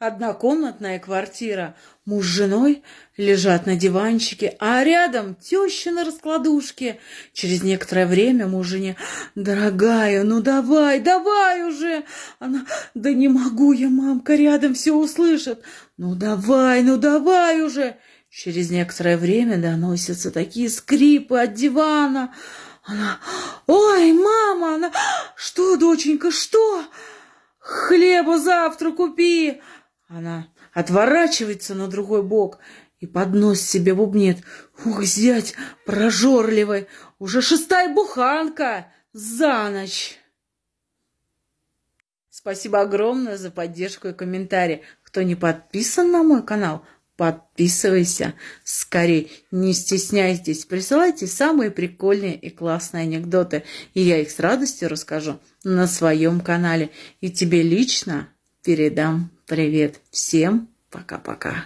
Однокомнатная квартира. Муж с женой лежат на диванчике, а рядом теща на раскладушке. Через некоторое время муж «Дорогая, ну давай, давай уже!» Она «Да не могу я, мамка, рядом все услышит!» «Ну давай, ну давай уже!» Через некоторое время доносятся такие скрипы от дивана. Она «Ой, мама!» Она «Что, доченька, что?» «Хлеба завтра купи!» Она отворачивается на другой бок и под нос себе бубнит. Ух, зять прожорливый, уже шестая буханка за ночь. Спасибо огромное за поддержку и комментарии. Кто не подписан на мой канал, подписывайся. Скорее, не стесняйтесь, присылайте самые прикольные и классные анекдоты, и я их с радостью расскажу на своем канале. И тебе лично передам привет. Всем пока-пока.